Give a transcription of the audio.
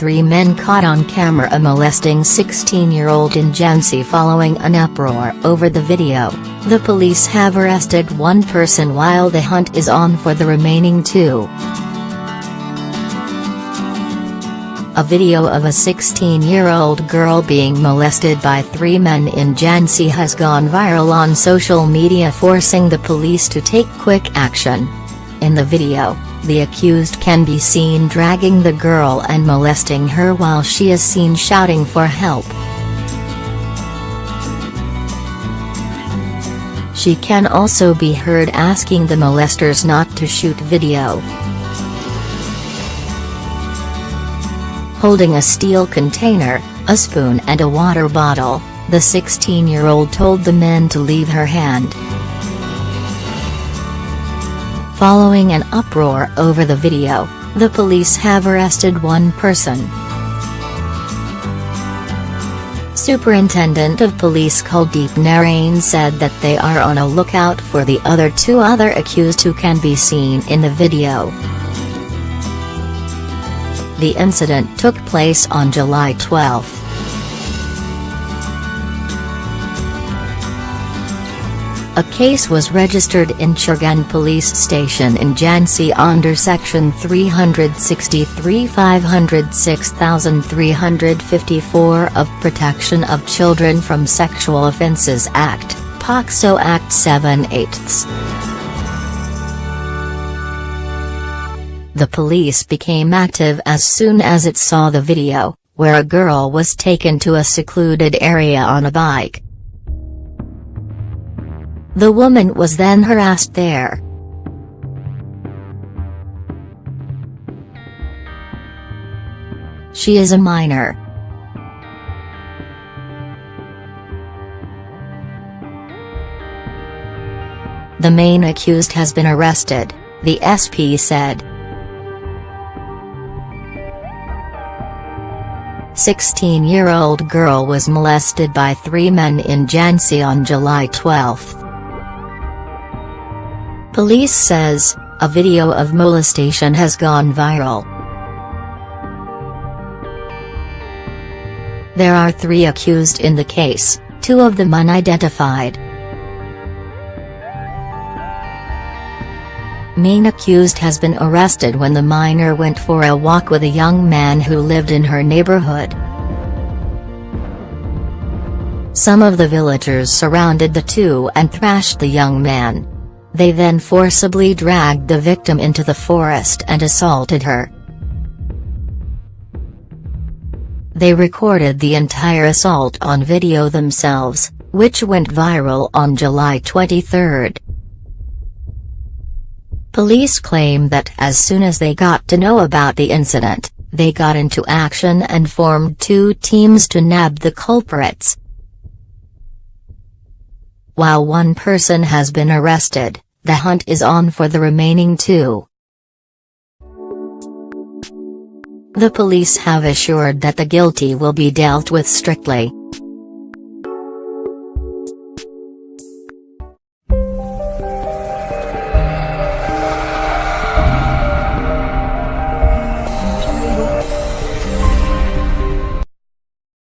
three men caught on camera molesting 16-year-old in Jhansi following an uproar over the video. The police have arrested one person while the hunt is on for the remaining two. A video of a 16-year-old girl being molested by three men in Jhansi has gone viral on social media forcing the police to take quick action. In the video, the accused can be seen dragging the girl and molesting her while she is seen shouting for help. She can also be heard asking the molesters not to shoot video. Holding a steel container, a spoon and a water bottle, the 16-year-old told the men to leave her hand. Following an uproar over the video, the police have arrested one person. Superintendent of Police Kuldeep Narain said that they are on a lookout for the other two other accused who can be seen in the video. The incident took place on July 12. A case was registered in Chirgaon Police Station in Jhansi under Section 363 506354 of Protection of Children from Sexual Offences Act, POCSO Act 7 8 The police became active as soon as it saw the video, where a girl was taken to a secluded area on a bike. The woman was then harassed there. She is a minor. The main accused has been arrested, the SP said. 16-year-old girl was molested by three men in Jhansi on July 12. Police says, a video of molestation has gone viral. There are three accused in the case, two of them unidentified. Main accused has been arrested when the minor went for a walk with a young man who lived in her neighborhood. Some of the villagers surrounded the two and thrashed the young man. They then forcibly dragged the victim into the forest and assaulted her. They recorded the entire assault on video themselves, which went viral on July 23. Police claim that as soon as they got to know about the incident, they got into action and formed two teams to nab the culprits. While one person has been arrested, the hunt is on for the remaining two. The police have assured that the guilty will be dealt with strictly.